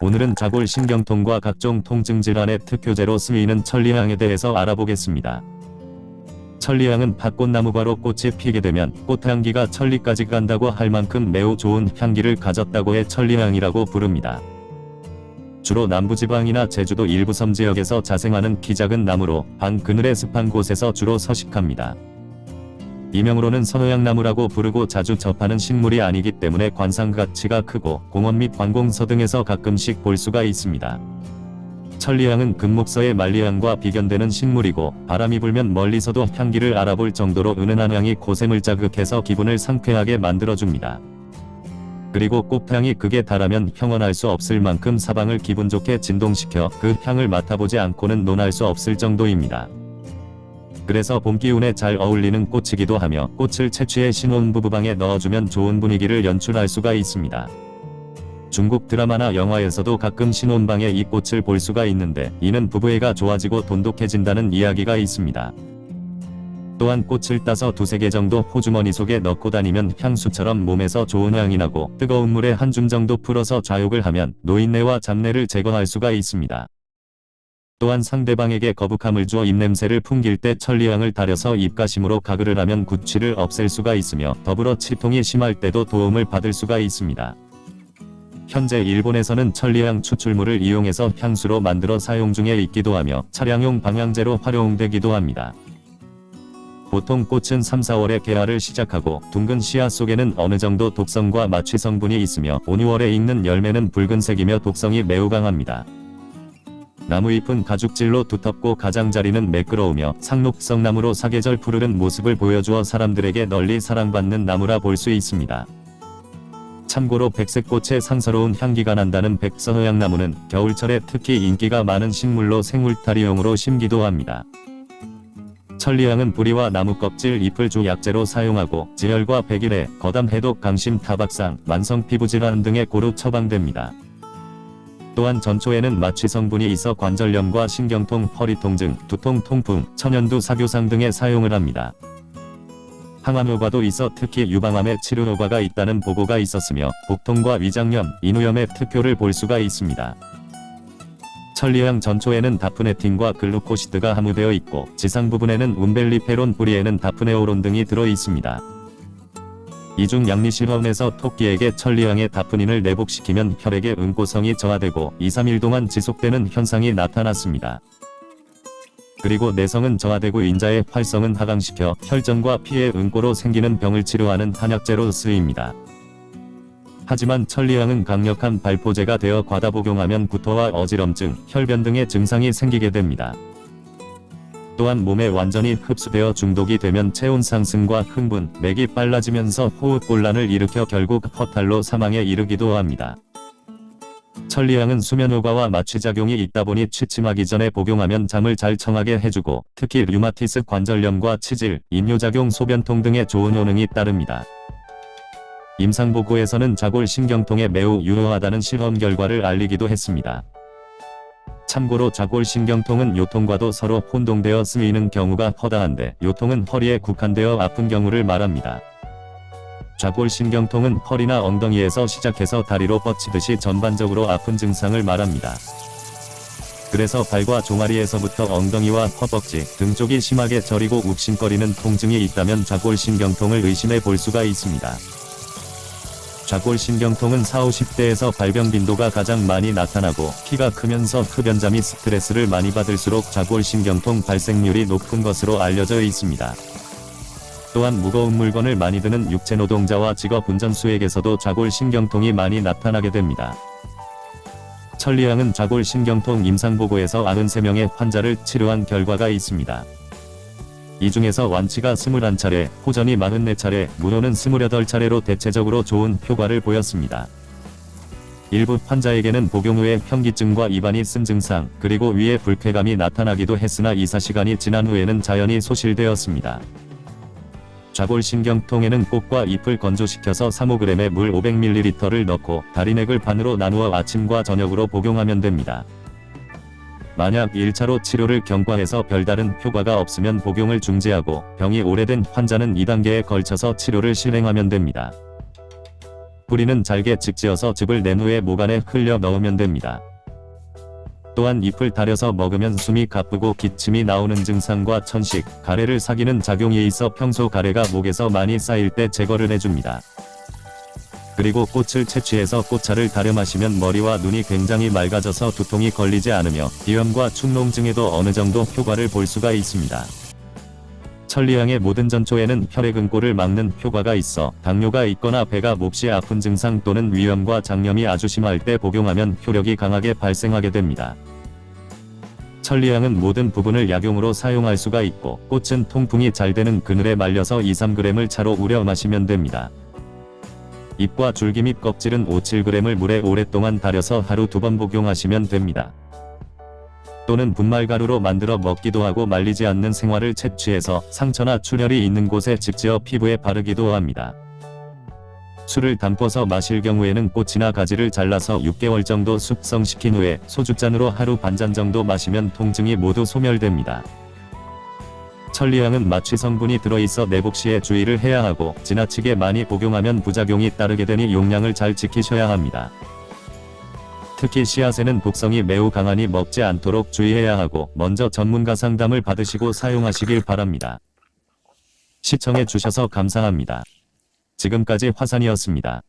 오늘은 자골 신경통과 각종 통증 질환의 특효제로 쓰이는 천리향에 대해서 알아보겠습니다. 천리향은 밭꽃나무가로 꽃이 피게 되면 꽃향기가 천리까지 간다고 할 만큼 매우 좋은 향기를 가졌다고 해 천리향이라고 부릅니다. 주로 남부지방이나 제주도 일부 섬 지역에서 자생하는 키 작은 나무로 방 그늘에 습한 곳에서 주로 서식합니다. 이명으로는 서해양나무라고 부르고 자주 접하는 식물이 아니기 때문에 관상 가치가 크고 공원 및 관공서 등에서 가끔씩 볼 수가 있습니다. 천리향은 금목서의 만리향과 비견되는 식물이고 바람이 불면 멀리서도 향기를 알아볼 정도로 은은한 향이 고샘을 자극해서 기분을 상쾌하게 만들어줍니다. 그리고 꽃향이 극에 달하면 형언할 수 없을 만큼 사방을 기분 좋게 진동시켜 그 향을 맡아보지 않고는 논할 수 없을 정도입니다. 그래서 봄 기운에 잘 어울리는 꽃이기도 하며 꽃을 채취해 신혼부부방에 넣어주면 좋은 분위기를 연출할 수가 있습니다. 중국 드라마나 영화에서도 가끔 신혼방에 이 꽃을 볼 수가 있는데 이는 부부애가 좋아지고 돈독해진다는 이야기가 있습니다. 또한 꽃을 따서 두세 개 정도 호주머니 속에 넣고 다니면 향수처럼 몸에서 좋은 향이 나고 뜨거운 물에 한 줌 정도 풀어서 좌욕을 하면 노인네와 잡내를 제거할 수가 있습니다. 또한 상대방에게 거북함을 주어 입냄새를 풍길 때 천리향을 달여서 입가심으로 가글을 하면 구취를 없앨 수가 있으며 더불어 치통이 심할 때도 도움을 받을 수가 있습니다. 현재 일본에서는 천리향 추출물을 이용해서 향수로 만들어 사용 중에 있기도 하며 차량용 방향제로 활용되기도 합니다. 보통 꽃은 3, 4월에 개화를 시작하고 둥근 씨앗 속에는 어느 정도 독성과 마취 성분이 있으며 5, 6월에 익는 열매는 붉은색이며 독성이 매우 강합니다. 나무잎은 가죽질로 두텁고 가장자리는 매끄러우며 상록성 나무로 사계절 푸르른 모습을 보여주어 사람들에게 널리 사랑받는 나무라 볼 수 있습니다. 참고로 백색꽃의 상서로운 향기가 난다는 백서허향나무는 겨울철에 특히 인기가 많은 식물로 생물타리용으로 심기도 합니다. 천리향은 뿌리와 나무 껍질 잎을 주 약재로 사용하고 지혈과 백일해, 거담 해독 강심 타박상, 만성 피부질환 등에 고루 처방됩니다. 또한 전초에는 마취 성분이 있어 관절염과 신경통, 허리통증, 두통, 통풍, 천연두 사교상 등에 사용을 합니다. 항암 효과도 있어 특히 유방암의 치료 효과가 있다는 보고가 있었으며 복통과 위장염, 인후염의 특효를 볼 수가 있습니다. 천리향 전초에는 다프네틴과 글루코시드가 함유되어 있고 지상 부분에는 움벨리페론 뿌리에는 다프네오론 등이 들어 있습니다. 이중 양리실험에서 토끼에게 천리향의 다프닌을 내복시키면 혈액의 응고성이 저하되고 2, 3일 동안 지속되는 현상이 나타났습니다. 그리고 내성은 저하되고 인자의 활성은 하강시켜 혈전과 피의 응고로 생기는 병을 치료하는 한약재로 쓰입니다. 하지만 천리향은 강력한 발포제가 되어 과다 복용하면 구토와 어지럼증, 혈변 등의 증상이 생기게 됩니다. 또한 몸에 완전히 흡수되어 중독이 되면 체온 상승과 흥분, 맥이 빨라지면서 호흡곤란을 일으켜 결국 허탈로 사망에 이르기도 합니다. 천리향은 수면효과와 마취작용이 있다 보니 취침하기 전에 복용하면 잠을 잘 청하게 해주고 특히 류마티스 관절염과 치질, 임뇨작용 소변통 등의 좋은 효능이 따릅니다. 임상보고에서는 자골 신경통에 매우 유효하다는 실험 결과를 알리기도 했습니다. 참고로 자골신경통은 요통과도 서로 혼동되어 쓰이는 경우가 허다한데 요통은 허리에 국한되어 아픈 경우를 말합니다. 좌골신경통은 허리나 엉덩이에서 시작해서 다리로 뻗치듯이 전반적으로 아픈 증상을 말합니다. 그래서 발과 종아리에서부터 엉덩이와 허벅지 등 쪽이 심하게 저리고 욱신거리는 통증이 있다면 좌골신경통을 의심해 볼 수가 있습니다. 좌골신경통은 4, 50대에서 발병 빈도가 가장 많이 나타나고 키가 크면서 흡연자 및 스트레스를 많이 받을수록 좌골신경통 발생률이 높은 것으로 알려져 있습니다. 또한 무거운 물건을 많이 드는 육체노동자와 직업 운전수에게서도 좌골신경통이 많이 나타나게 됩니다. 천리향은 좌골신경통 임상보고에서 93명의 환자를 치료한 결과가 있습니다. 이 중에서 완치가 21차례, 호전이 44차례, 무효는 28차례로 대체적으로 좋은 효과를 보였습니다. 일부 환자에게는 복용 후에 현기증과 입안이 쓴 증상, 그리고 위에 불쾌감이 나타나기도 했으나 2-4시간이 지난 후에는 자연히 소실되었습니다. 좌골신경통에는 꽃과 잎을 건조시켜서 3-5g의 물 500ml를 넣고 다리넥을 반으로 나누어 아침과 저녁으로 복용하면 됩니다. 만약 1차로 치료를 경과해서 별다른 효과가 없으면 복용을 중지하고 병이 오래된 환자는 2단계에 걸쳐서 치료를 실행하면 됩니다. 뿌리는 잘게 직지어서 즙을 낸 후에 모간에 흘려 넣으면 됩니다. 또한 잎을 다려서 먹으면 숨이 가쁘고 기침이 나오는 증상과 천식, 가래를 사귀는 작용이 있어 평소 가래가 목에서 많이 쌓일 때 제거를 해줍니다. 그리고 꽃을 채취해서 꽃차를 다려 마시면 머리와 눈이 굉장히 맑아져서 두통이 걸리지 않으며 비염과 축농증에도 어느 정도 효과를 볼 수가 있습니다. 천리향의 모든 전초에는 혈액응고를 막는 효과가 있어 당뇨가 있거나 배가 몹시 아픈 증상 또는 위염과 장염이 아주 심할 때 복용하면 효력이 강하게 발생하게 됩니다. 천리향은 모든 부분을 약용으로 사용할 수가 있고 꽃은 통풍이 잘 되는 그늘에 말려서 2-3g을 차로 우려 마시면 됩니다. 잎과 줄기 및 껍질은 5-7g을 물에 오랫동안 달여서 하루 두 번 복용하시면 됩니다. 또는 분말가루로 만들어 먹기도 하고 말리지 않는 생화를 채취해서 상처나 출혈이 있는 곳에 직지어 피부에 바르기도 합니다. 술을 담궈서 마실 경우에는 꽃이나 가지를 잘라서 6개월 정도 숙성시킨 후에 소주잔으로 하루 반잔 정도 마시면 통증이 모두 소멸됩니다. 천리향은 마취 성분이 들어있어 내복 시에 주의를 해야 하고 지나치게 많이 복용하면 부작용이 따르게 되니 용량을 잘 지키셔야 합니다. 특히 씨앗에는 독성이 매우 강하니 먹지 않도록 주의해야 하고 먼저 전문가 상담을 받으시고 사용하시길 바랍니다. 시청해 주셔서 감사합니다. 지금까지 화산이었습니다.